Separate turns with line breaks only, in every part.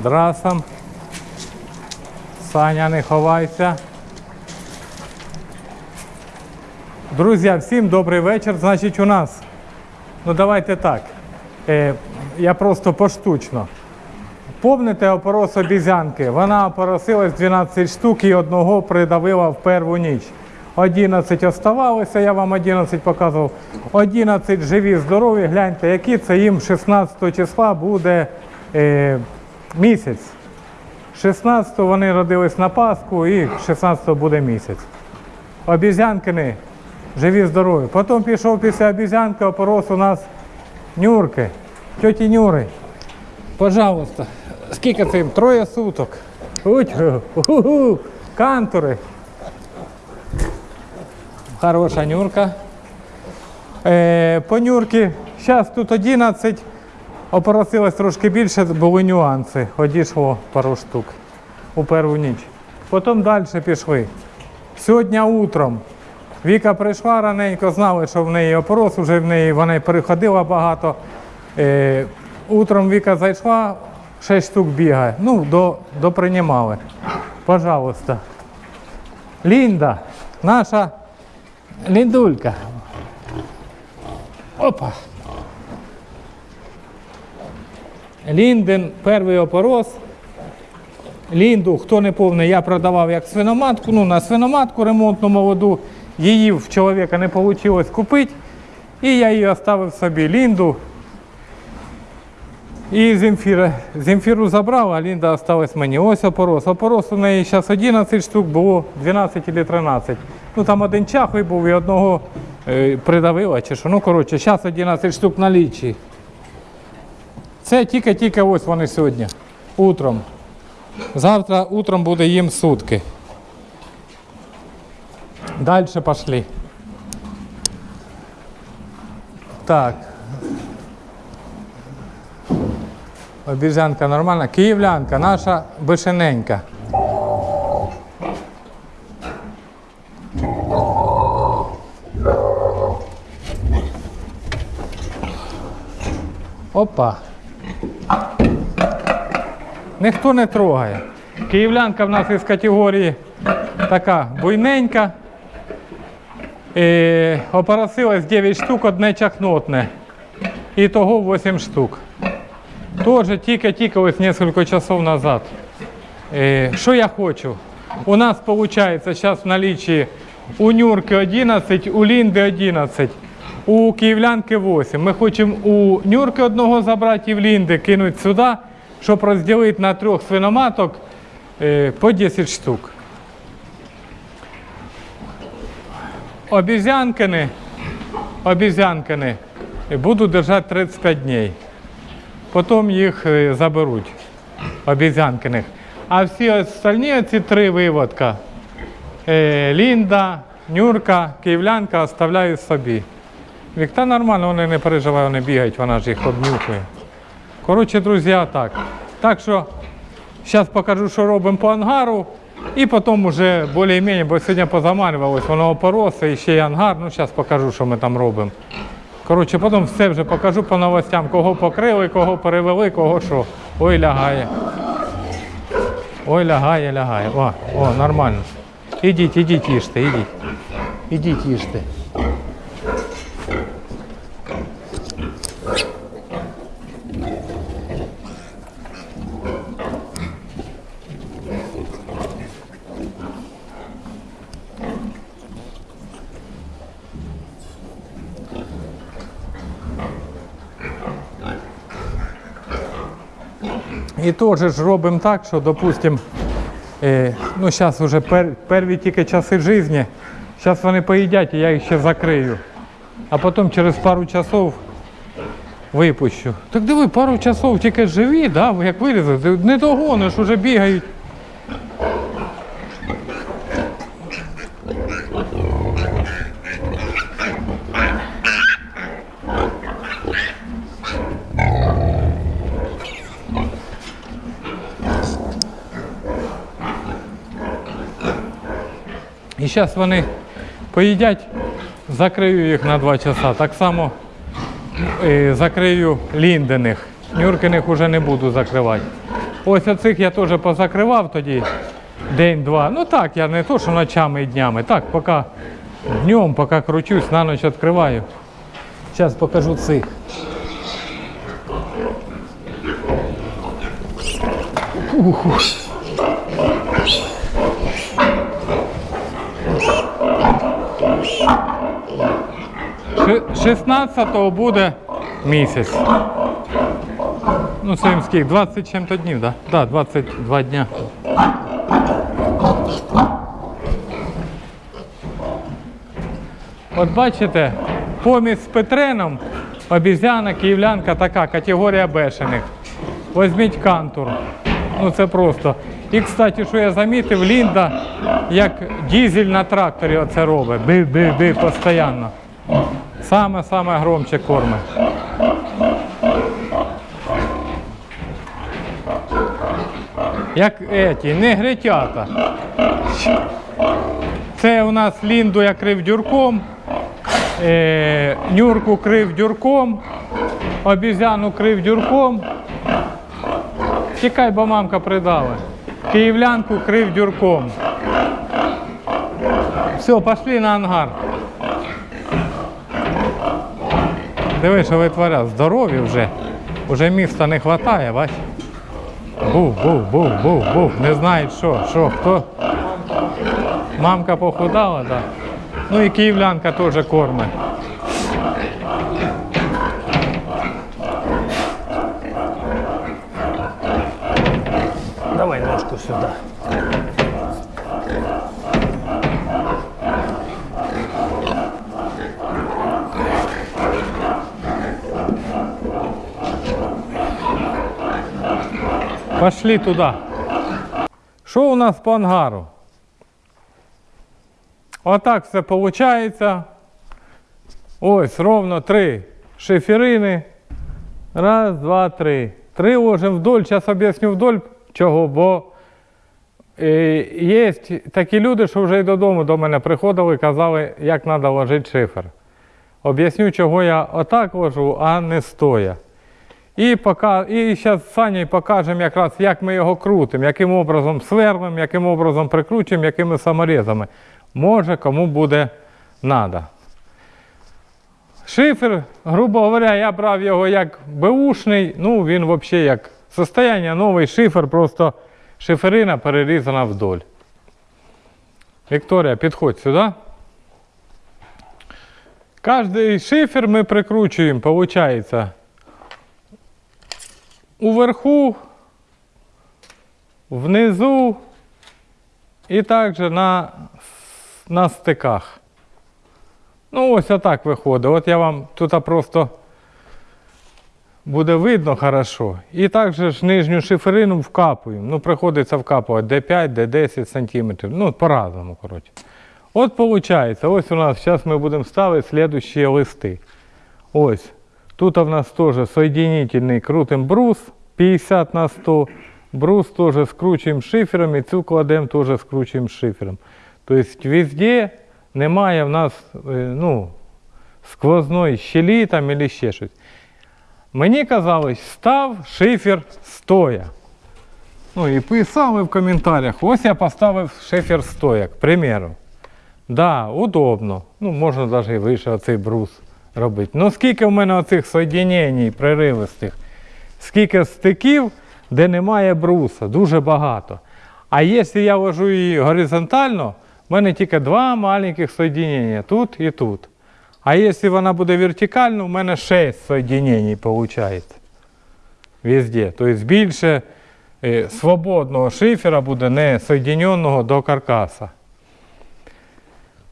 Вандрасом. Саня, не ховайся. Друзі, всім добрий вечір. Значить, у нас, ну давайте так. Е, я просто поштучно. Помните опорос обізянки? Вона опоросилась 12 штук і одного придавила в перву ніч. 11 оставалося, я вам 11 показував. 11 живі, здорові, гляньте, які це їм 16 числа буде е, місяць. 16 вони родились на Пасху і 16 буде місяць. Обізянкини живі, здорові. Потім пішов після обізянки, опорос у нас Нюрки, тьоті Нюри. Пожалуйста. Скільки це їм? Троє суток. Уть. Кантури. Хороша нюрка. Е, по нюрки, зараз тут 11. Опоросилось трошки більше, були нюанси. Одійшло пару штук у першу ніч. Потім далі пішли. Сьогодні утром Віка прийшла раненько, знали, що в неї опорос, вже в неї вона переходила багато. Е, утром Віка зайшла, 6 штук бігає. Ну, до. Пожалуйста. Лінда, наша ліндулька. Опа. Лінден перший опорос. Лінду, хто не повний, я продавав як свиноматку. Ну, на свиноматку ремонтну молоду. Її в чоловіка не вийшло купити. І я її оставив собі. Лінду. І Земфіра. Земфіру забрав, а Лінда осталась мені. Ось опорос. Опорос у неї зараз 11 штук, було 12 чи 13. Ну там один чахлий був і одного е, придавила чи що. Ну, коротше, зараз 11 штук на лічі. Це тільки-тільки ось вони сьогодні. Утром. Завтра утром буде їм сутки. Далі пішли. Так. Обіжанка нормальна. Київлянка, наша бишененька. Опа. Ніхто не трогає. Київлянка в нас із категорії така буйненька. Е, опоросилось 9 штук, одне чахнотне. І того 8 штук. Тоже тільки-тільки ось кілька часов назад. Е, що я хочу? У нас виходить зараз в налічі у Нюрки 11, у Лінди 11, у Київлянки 8. Ми хочемо у Нюрки одного забрати і в Лінди кинути сюди, щоб розділити на трьох свиноматок е, по 10 штук. Обізянкини, обізянкини буду держати 35 днів. Потім їх е, заберуть, обізянкиних. А всі остальні ці три виводка е, Лінда, Нюрка, Київлянка оставляю собі. Вікта нормально, вони не переживають, вони бігають, вона ж їх обнюхує. Коротше, друзі, так. Так що зараз покажу, що робимо по ангару. І потім вже більш-менш, бо сьогодні позаманювалось, воно опоросе і ще й ангар. Ну, зараз покажу, що ми там робимо. Коротше, потім все вже покажу по новостям, кого покрили, кого перевели, кого що. Ой, лягає. Ой, лягає, лягає. О, о, нормально. Ідіть, ідіть, їжте, ідіть. Ідіть, їжте. І теж ж робимо так, що, допустимо, е, ну зараз вже пер, перві тільки часи життя, зараз вони поїдять, і я їх ще закрию. А потім через пару часов випущу. Так диви, пару часов тільки живі, да? як вирізати, не догониш, вже бігають. Зараз вони поїдять, закрию їх на 2 часа. Так само е, закрию ліндених. Нюркиних вже не буду закривати. Ось оцих я теж позакривав тоді день-два. Ну так, я не то, що ночами і днями. Так, поки днем, поки кручусь, на ніч відкриваю. Зараз покажу цих. Ши- 16-го буде місяць. Ну, це скільки? 20 чим-то днів, так? Да? Так, да, 22 дня. От бачите, помість з Петреном, обізяна, київлянка така, категорія бешених. Візьміть кантур. Ну це просто. І, кстати, що я замітив, Лінда, як дізель на тракторі оце робить. Би-би-би постійно. Саме-саме громче кормить. Як еті, негритята. Це у нас Лінду я крив дюрком, е, Нюрку крив дюрком, обізяну крив дюрком. Тікай, бо мамка придала. Київлянку крив дюрком. Все, пошли на ангар. Диви, що витворяв, здорові вже. Уже міста не вистачає, бач. Був, був, був, був, був. Не знають що, що, хто. Мамка похудала, так. Ну і київлянка теж кормить.
Давай ножку сюда.
Пошли туди. Що у нас по ангару? Отак все виходить. Ось ровно три шиферини. Раз, два, три. Три ложимо вдоль. Зараз об'ясню вдоль чого, бо е, є такі люди, що вже й додому до мене приходили і казали, як треба ложити шифер. Об'ясню, чого я отак ложу, а не стоя. І, пока, і зараз з покажемо якраз, як ми його крутимо, яким образом сверлимо, яким образом прикручуємо, якими саморізами. Може, кому буде треба. Шифер, грубо говоря, я брав його як беушний, ну він взагалі як состояння новий шифер, просто шиферина перерізана вдоль. Вікторія, підходь сюди. Кожний шифер ми прикручуємо, виходить, уверху, внизу і також на, на стиках. Ну, ось отак виходить. От я вам тут просто буде видно хорошо. І також нижню шиферину вкапуємо. Ну, приходиться вкапувати D5, D10 сантиметрів. Ну, по-разному, коротше. От виходить, ось у нас зараз ми будемо ставити слідущі листи. Ось. Тут у нас теж соединительний крутим брус 50 на 100. Брус теж скручуємо шифером і цю кладемо теж скручуємо шифером. Тобто везде немає в нас е, ну, сквозної щелі там або ще щось. Мені казалось, став шифер стоя. Ну і писали в коментарях, ось я поставив шифер стоя, к примеру. Да, удобно. Ну, можна навіть і вище оцей брус робити. Ну скільки в мене оцих соєдинень приривистих, скільки стиків, де немає бруса, дуже багато. А якщо я вожу її горизонтально, в мене тільки два маленьких соєдинення, тут і тут. А якщо вона буде вертикально, в мене 6 соєдинень виходить. Везде. Тобто більше е, свободного шифера буде не соєдиненого до каркаса.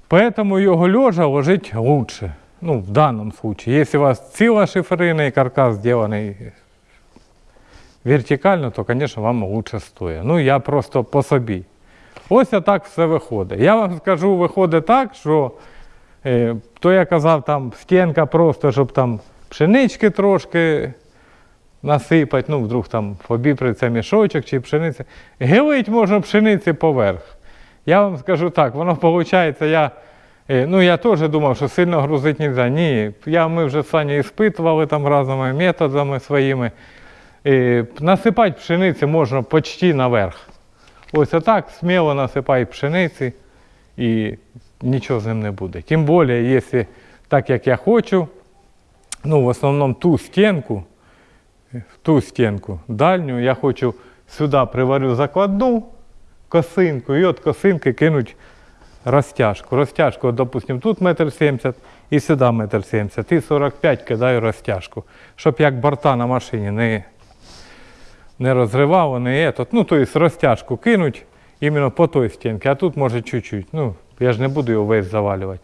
Поэтому його лежа ложить лучше. Ну, в данном случае. Если у вас і каркас сделанный вертикально, то, конечно, вам лучше стоя. Ну, я просто по собі. Ось так все виходить. Я вам скажу, виходить так, що е, то я казав, там стінка просто, щоб там пшенички трошки насипати, ну, вдруг там побіприться мішочок чи пшениця. Гилить можна пшениці поверх. Я вам скажу так, воно виходить, я. Е, Ну, я теж думав, що сильно грузити не можна. Ні, я, ми вже Саню іспитували там різними методами своїми. е, насипати пшениці можна почти наверх. Ось отак сміло насипай пшениці і нічого з ним не буде. Тим більше, якщо так як я хочу, ну в основному ту стінку, ту стінку дальню, я хочу сюди приварю закладну косинку і от косинки кинуть розтяжку. Розтяжку, от, допустим, тут метр сімдесят і сюди метр сімдесят. І 45 кидаю розтяжку, щоб як борта на машині не, не розривало, не етот. Ну, тобто розтяжку кинуть іменно по той стінці, а тут може чуть-чуть. Ну, я ж не буду його весь завалювати.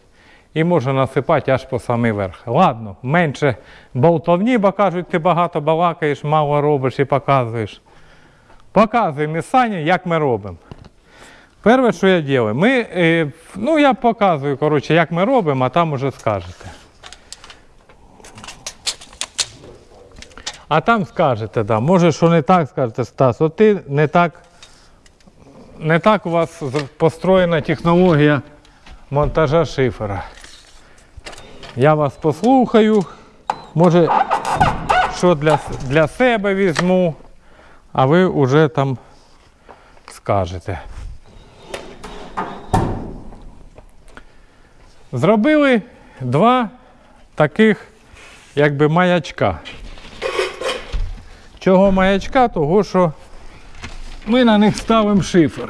І можна насипати аж по самий верх. Ладно, менше болтовні, бо кажуть, ти багато балакаєш, мало робиш і показуєш. Показуємо Сані, як ми робимо. Перше, що я роблю, ми, е, ну я показую, коротше, як ми робимо, а там уже скажете. А там скажете, да. може, що не так скажете, Стас, от ти не так, не так у вас построєна технологія монтажа шифера. Я вас послухаю, може, що для, для себе візьму, а ви вже там скажете. Зробили два таких якби маячка. Чого маячка? Того, що ми на них ставимо шифер.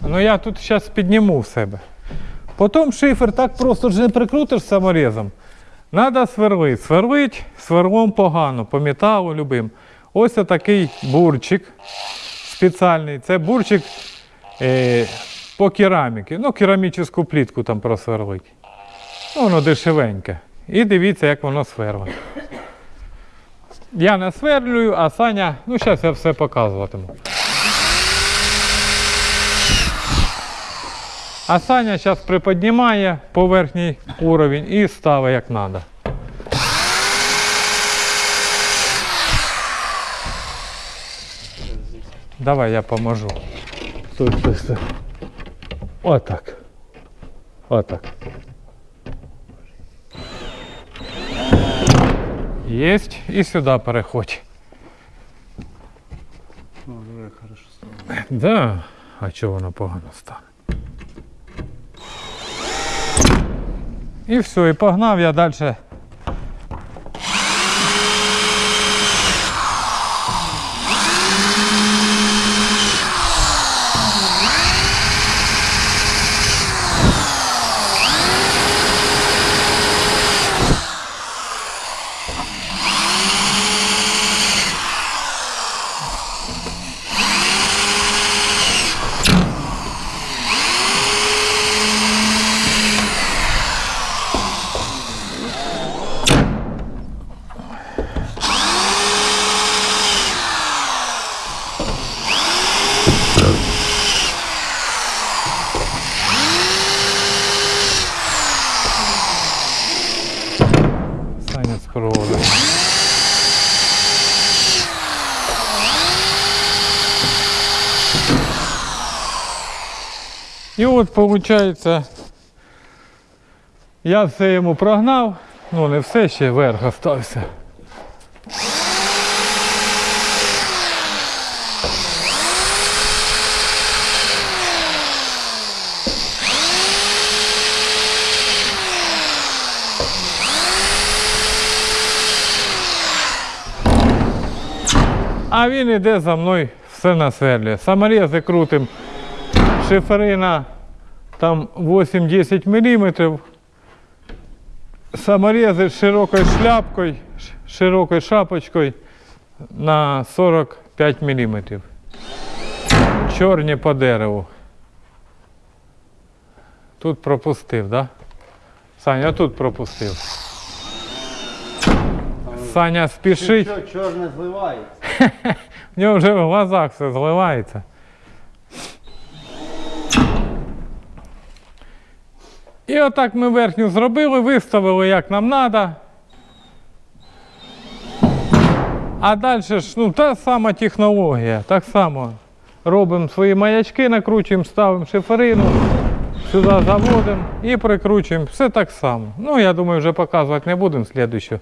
Ну я тут зараз підніму в себе. Потім шифер так просто ж не прикрутиш саморізом. Треба сверлити. Сверлить сверлом погано, по металу любим. Ось такий бурчик спеціальний. Це бурчик е, по кераміки. Ну, керамічну плітку там просверлить. Ну, воно дешевеньке. І дивіться, як воно сверлить. Я насверлюю, а Саня, ну зараз я все показуватиму. А Саня зараз приподнімає поверхній уровень і ставить як треба. Давай я поможу. Стой, стой, стой. Отак. Отак. Єсть. І сюди переходь.
Вже хорошо стало.
Да. А чого воно погано стане? І все, і погнав я далі. Саня спробує. І от виходить, я все йому прогнав, ну не все ще верх остався. А він іде за мною все насверлює. Саморези крутим. Шиферина там 8-10 мм. Саморези з широкою шляпкою, ш- широкою шапочкою на 45 мм. Чорні по дереву. Тут пропустив, да? Саня, тут пропустив. Саня спішить.
Чорне зливається?
В нього вже в глазах все зливається. І отак ми верхню зробили, виставили як нам треба. А далі ж ну, та сама технологія, так само робимо свої маячки, накручуємо, ставимо шиферину, сюди заводимо і прикручуємо. Все так само. Ну, я думаю, вже показувати не будемо слідущу.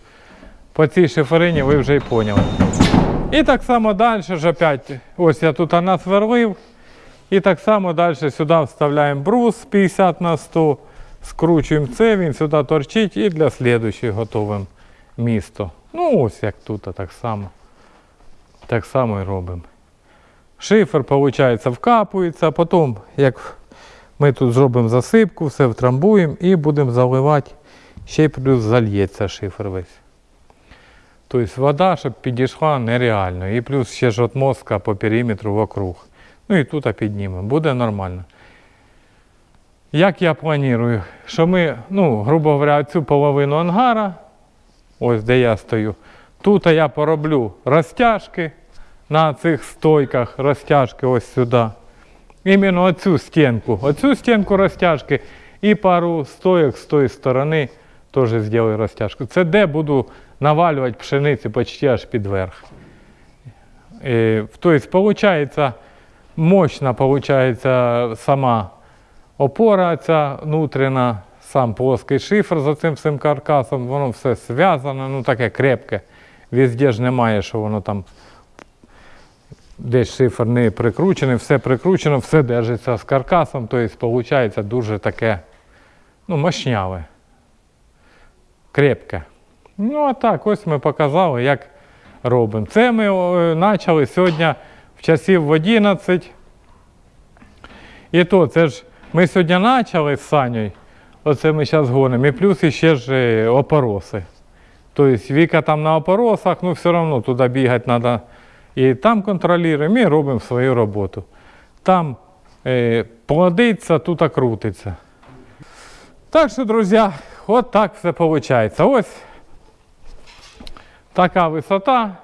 По цій шиферині ви вже і поняли. І так само далі ж опять, ось я тут насверлив. І так само далі сюди вставляємо брус 50 на 100, скручуємо це, він сюди торчить і для слідуючої готуємо місто. Ну ось як тут, так само. Так само і робимо. Шифер, виходить, вкапується, потім, як ми тут зробимо засипку, все втрамбуємо і будемо заливати, ще й плюс зальється шифер весь. Тобто вода, щоб підійшла, нереально. І плюс ще ж от по периметру вокруг. Ну і тут піднімемо. Буде нормально. Як я планую, що ми, ну, грубо говоря, цю половину ангара, ось де я стою, тут я пороблю розтяжки на цих стойках, розтяжки ось сюди. Іменно оцю стінку. Оцю стінку розтяжки і пару стоїк з тої сторони теж зроблю розтяжку. Це де буду навалювати пшениці почти аж під верх. Е, Тобто, виходить, мощна виходить, сама опора ця внутрішня, сам плоский шифр за цим всім каркасом, воно все зв'язане, ну таке крепке. Везде ж немає, що воно там десь шифр не прикручений, все прикручено, все держиться з каркасом, тобто виходить дуже таке ну, мощняве, крепке. Ну, а так, ось ми показали, як робимо. Це ми почали сьогодні в часів в 11. І то, це ж ми сьогодні почали з Санєю, оце ми зараз гонимо, і плюс ще ж е, опороси. Тобто Віка там на опоросах, ну все одно туди бігати треба. І там контролюємо і робимо свою роботу. Там е, плодиться, тут крутиться. Так що, друзі, от так все виходить. Ось така висота.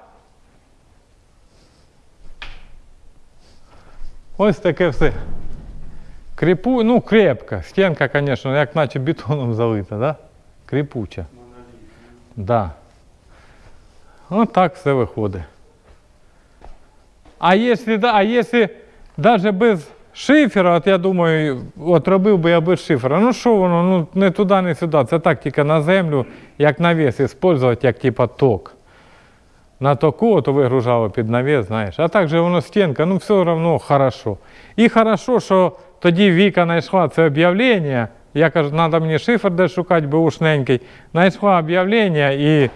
Ось таке все. Кріпу, ну крепка. Стінка, звісно, як наче бетоном залита, да? Кріпуча. Да. Ось так все виходить. А якщо, да- а якщо навіть без шифера, от я думаю, от робив би я без шифера, ну що воно, ну не туди, не сюди. Це так тільки на землю, як навіс, використовувати, як типа ток. На току то вигружало під навіс, знаєш. А так же воно стінка, ну все одно хорошо. І хорошо, що тоді Віка знайшла це об'явлення. Я кажу, треба мені шифр де шукати, бушненький. Знайшла об'явлення і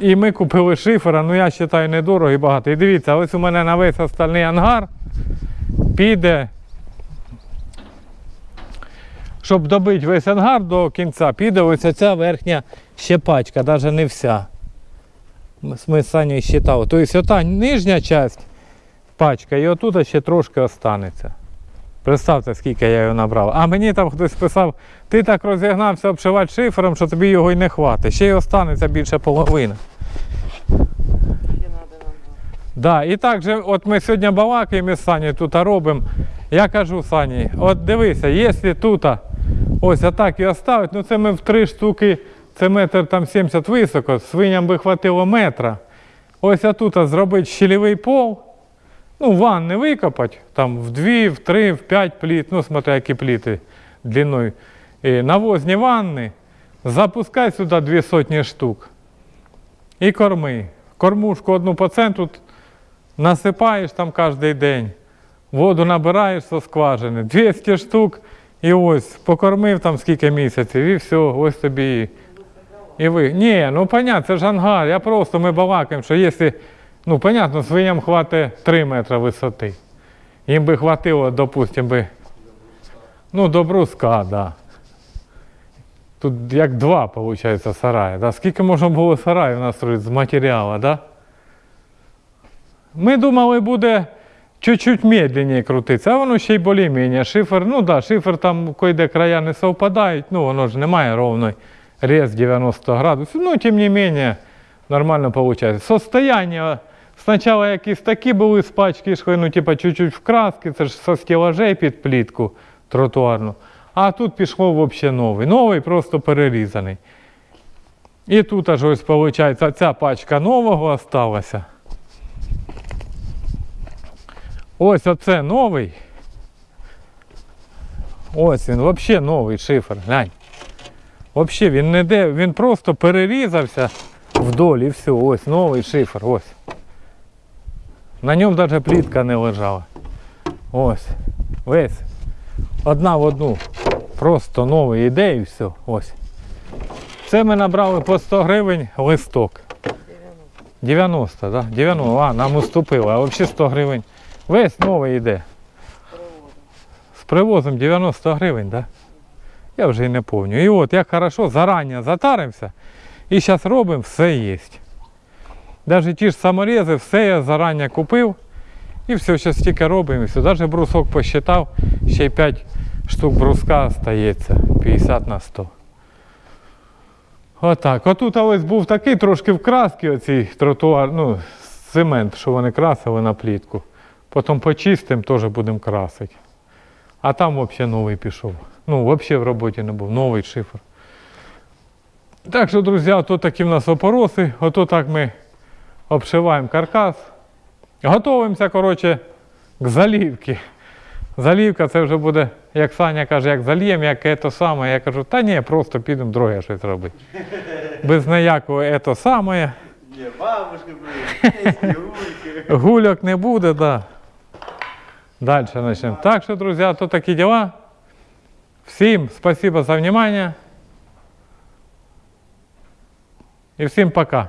і ми купили шифера, ну я вважаю, недорого і багато. І дивіться, ось у мене на весь остальний ангар піде. Щоб добити весь ангар до кінця, піде ось ця верхня щепачка, навіть не вся. Ми з- Санєю считали. Тобто ота нижня частина пачка і отут ще трошки останеться. Представте, скільки я його набрав. А мені там хтось писав, ти так розігнався обшивати шифером, що тобі його й не хватить. Ще й останеться більше половини. Да, і так же, от ми сьогодні балакаємо з Санєю тут робимо. Я кажу Сані, от дивися, якщо тут ось отак і оставити, ну це ми в три штуки, це метр там 70 високо, свиням би хватило метра. Ось отут зробити щелевий пол, ну, ванни викопати, там в дві, в три, в п'ять пліт, ну, смотря які пліти длиною. І навозні ванни, запускай сюди дві сотні штук. І корми. Кормушку одну по центру насипаєш там кожен день. Воду набираєш зі скважини, 200 штук, і ось покормив там скільки місяців, і все, ось тобі. І ви. Ні, ну понятно, це ж ангар. Я просто ми балакаємо, що якщо, ну понятно, свиням хватить 3 метри висоти. Їм би хватило, допустим, би, ну, до бруска, так. Да. Тут як два, виходить, сараї. Да? Скільки можна було сараїв настроїти з матеріалу, да? Ми думали, буде чуть-чуть медленніше крутитися, а воно ще й більш-менш. Шифер, ну да, шифер там кое-де края не совпадають, ну воно ж немає ровної рез 90 градусів. Ну, тим не менше, нормально виходить. Состояння спочатку якісь такі були з пачки, йшли, ну, типа, чуть-чуть в краски, це ж со стелажей під плітку тротуарну. А тут пішло взагалі новий. Новий просто перерізаний. І тут аж ось виходить, ця пачка нового осталася. Ось оце новий. Ось він, взагалі новий шифер. Глянь. Взагалі він не де, він просто перерізався вдоль і все. Ось новий шифер. Ось. На ньому навіть плітка не лежала. Ось. Весь. Одна в одну. Просто новий іде і все. Ось. Це ми набрали по 100 гривень листок. 90, так? Да? 90, а, нам уступили, а взагалі 100 гривень. Весь новий йде. З привозом 90 гривень, так? Я вже і не пам'ятаю. І от як хорошо, зарані затаримося і зараз робимо, все є. Навіть ті ж саморези, все я зарані купив. І все, зараз тільки робимо і все. Навіть брусок посчитав, ще й 5 штук бруска стається. 50 на 100. Отак. Отут ось був такий трошки в краски тротуар, ну, цемент, що вони красили на плітку. Потім почистимо, теж будемо красити. А там взагалі новий пішов. Ну, взагалі в роботі не був, новий шифр. Так що, друзі, ото такі в нас опороси, ото так ми обшиваємо каркас. Готовимося, коротше, к залівці. Залівка це вже буде, як Саня каже, як зальєм, як ето саме. Я кажу, та ні, просто підемо друге щось робити. Без ніякого ето саме.
Є бабушки, блин.
Гульок не буде, да. Далі почнемо. Так що, друзі, то такі діла. Всім спасибо за внимание. І всім пока.